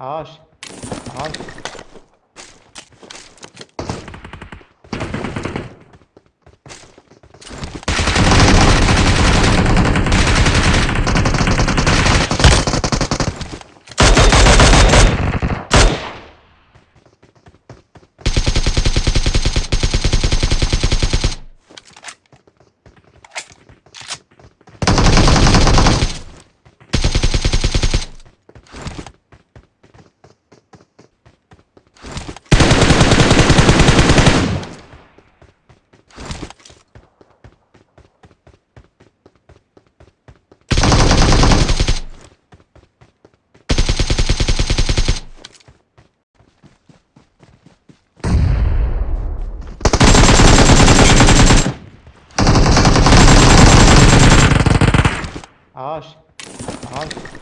Arsch. Arsch. Ağaç. Ağaç.